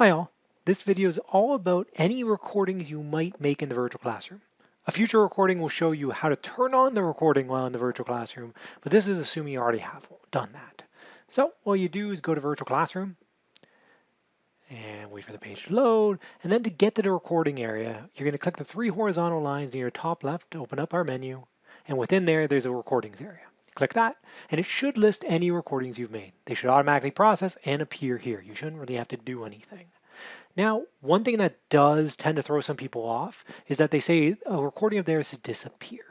Hi all, this video is all about any recordings you might make in the virtual classroom. A future recording will show you how to turn on the recording while in the virtual classroom, but this is assuming you already have done that. So what you do is go to virtual classroom and wait for the page to load. And then to get to the recording area, you're gonna click the three horizontal lines near your top left to open up our menu. And within there, there's a recordings area. Click that, and it should list any recordings you've made. They should automatically process and appear here. You shouldn't really have to do anything. Now, one thing that does tend to throw some people off is that they say a recording of theirs has disappeared.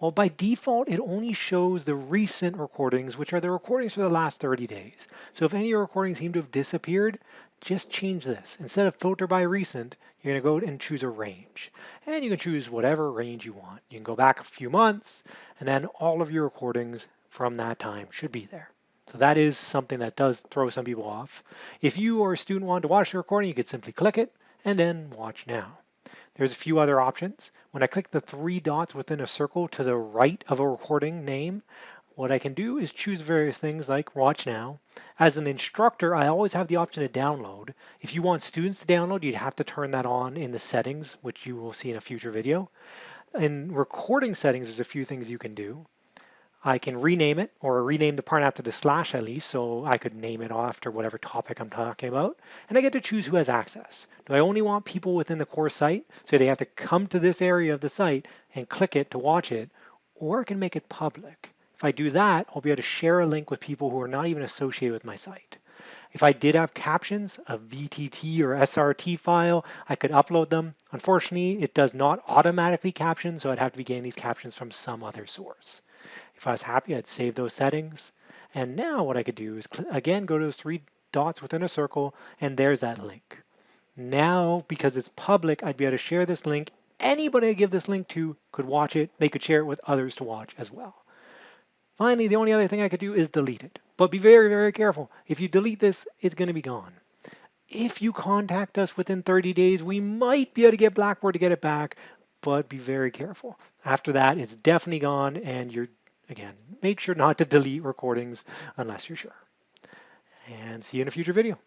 Well, by default, it only shows the recent recordings, which are the recordings for the last 30 days. So if any recordings seem to have disappeared, just change this. Instead of filter by recent, you're gonna go and choose a range. And you can choose whatever range you want. You can go back a few months, and then all of your recordings from that time should be there. So that is something that does throw some people off. If you or a student want to watch the recording, you could simply click it and then watch now. There's a few other options. When I click the three dots within a circle to the right of a recording name, what I can do is choose various things like watch now. As an instructor, I always have the option to download. If you want students to download, you'd have to turn that on in the settings, which you will see in a future video. In recording settings, there's a few things you can do. I can rename it or rename the part after the slash at least, so I could name it after whatever topic I'm talking about. And I get to choose who has access. Do I only want people within the course site, so they have to come to this area of the site and click it to watch it, or I can make it public. If I do that, I'll be able to share a link with people who are not even associated with my site. If I did have captions, a VTT or SRT file, I could upload them. Unfortunately, it does not automatically caption, so I'd have to be getting these captions from some other source. If I was happy, I'd save those settings. And now what I could do is, again, go to those three dots within a circle, and there's that link. Now, because it's public, I'd be able to share this link. Anybody I give this link to could watch it. They could share it with others to watch as well. Finally, the only other thing I could do is delete it. But be very, very careful. If you delete this, it's going to be gone. If you contact us within 30 days, we might be able to get Blackboard to get it back, but be very careful. After that, it's definitely gone and you're Again, make sure not to delete recordings unless you're sure. And see you in a future video.